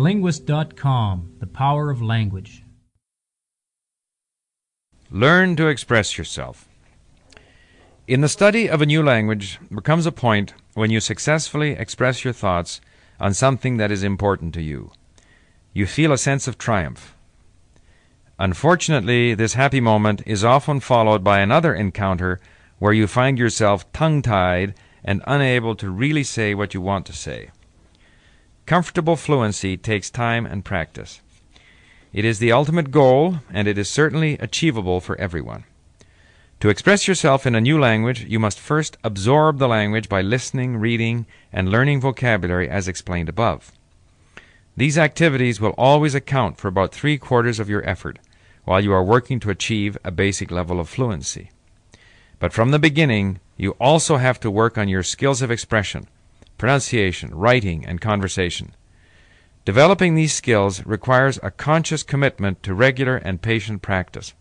TheLinguist.com The Power of Language. Learn to express yourself. In the study of a new language, there comes a point when you successfully express your thoughts on something that is important to you. You feel a sense of triumph. Unfortunately, this happy moment is often followed by another encounter where you find yourself tongue tied and unable to really say what you want to say. Comfortable fluency takes time and practice. It is the ultimate goal, and it is certainly achievable for everyone. To express yourself in a new language, you must first absorb the language by listening, reading, and learning vocabulary as explained above. These activities will always account for about three quarters of your effort while you are working to achieve a basic level of fluency. But from the beginning, you also have to work on your skills of expression, pronunciation, writing, and conversation. Developing these skills requires a conscious commitment to regular and patient practice.